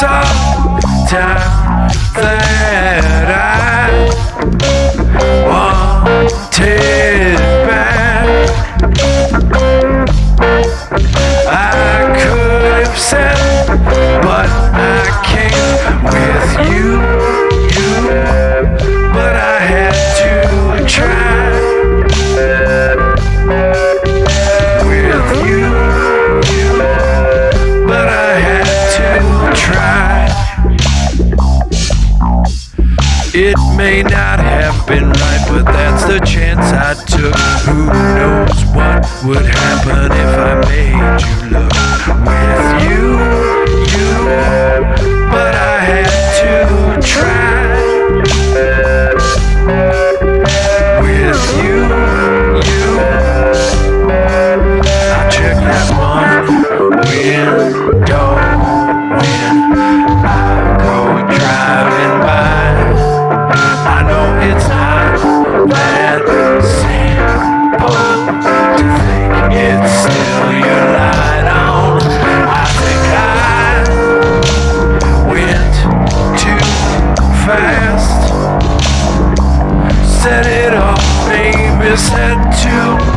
I It may not have been right, but that's the chance I took. Who knows what would happen if I made you look? When set it off, baby, set to